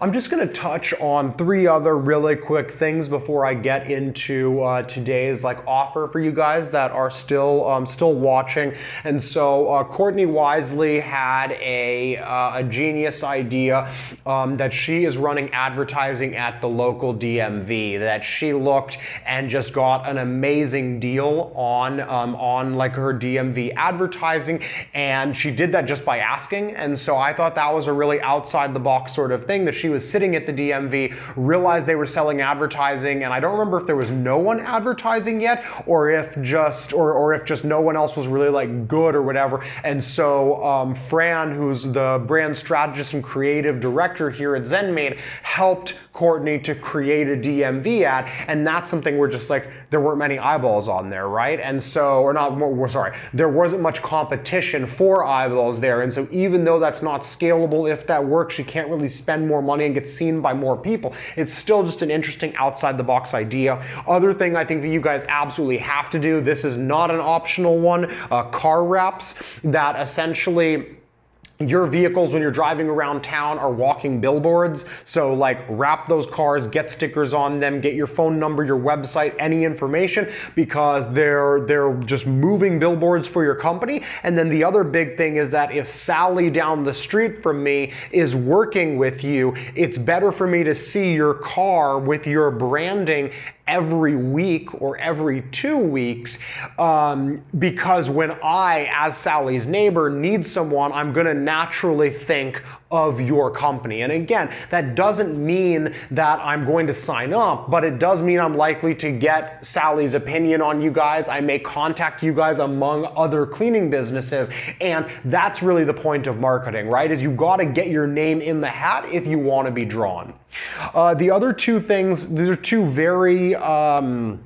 I'm just going to touch on three other really quick things before I get into uh, today's like offer for you guys that are still um, still watching. And so uh, Courtney Wisely had a, uh, a genius idea um, that she is running advertising at the local DMV. That she looked and just got an amazing deal on um, on like her DMV advertising, and she did that just by asking. And so I thought that was a really outside the box sort of thing that she was sitting at the DMV, realized they were selling advertising, and I don't remember if there was no one advertising yet, or if just or, or if just no one else was really like good or whatever. And so um, Fran, who's the brand strategist and creative director here at ZenMaid, helped Courtney to create a DMV ad, and that's something we're just like there weren't many eyeballs on there, right? And so, or not, we're sorry, there wasn't much competition for eyeballs there, and so even though that's not scalable, if that works, you can't really spend more money and get seen by more people. It's still just an interesting outside the box idea. Other thing I think that you guys absolutely have to do, this is not an optional one, uh, car wraps that essentially your vehicles when you're driving around town are walking billboards. So like wrap those cars, get stickers on them, get your phone number, your website, any information because they're they're just moving billboards for your company. And then the other big thing is that if Sally down the street from me is working with you, it's better for me to see your car with your branding every week or every two weeks um, because when I, as Sally's neighbor, need someone, I'm going to naturally think of your company. And again, that doesn't mean that I'm going to sign up, but it does mean I'm likely to get Sally's opinion on you guys. I may contact you guys among other cleaning businesses. And that's really the point of marketing, right? Is you got to get your name in the hat if you want to be drawn. Uh, the other two things, these are two very um,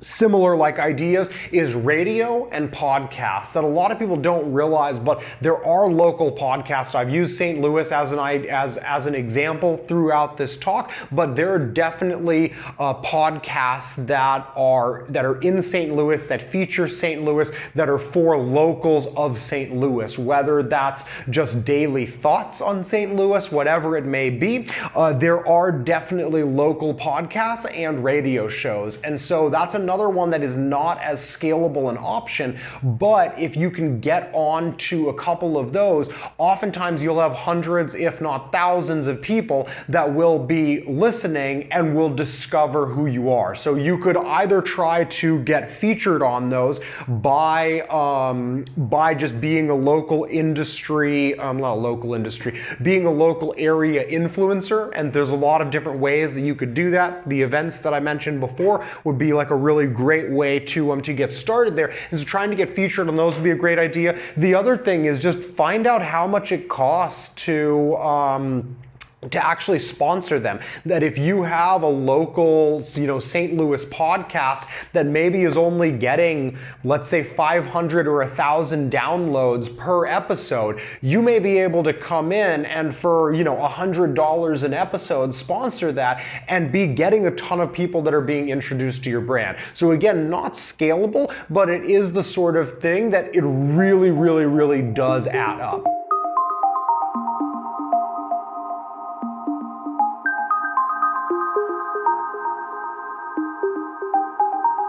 similar like ideas is radio and podcasts that a lot of people don't realize but there are local podcasts. I've used st louis as an as as an example throughout this talk but there are definitely uh, podcasts that are that are in st louis that feature st louis that are for locals of st louis whether that's just daily thoughts on st louis whatever it may be uh, there are definitely local podcasts and radio shows. And so that's another another one that is not as scalable an option, but if you can get on to a couple of those, oftentimes you'll have hundreds, if not thousands of people that will be listening and will discover who you are. So you could either try to get featured on those by, um, by just being a local industry, um, not local industry, being a local area influencer, and there's a lot of different ways that you could do that. The events that I mentioned before would be like a really really great way to, um, to get started there. And so trying to get featured on those would be a great idea. The other thing is just find out how much it costs to, um, to actually sponsor them. That if you have a local, you know, St. Louis podcast that maybe is only getting, let's say 500 or 1,000 downloads per episode, you may be able to come in and for, you know, $100 an episode, sponsor that and be getting a ton of people that are being introduced to your brand. So again, not scalable, but it is the sort of thing that it really, really, really does add up.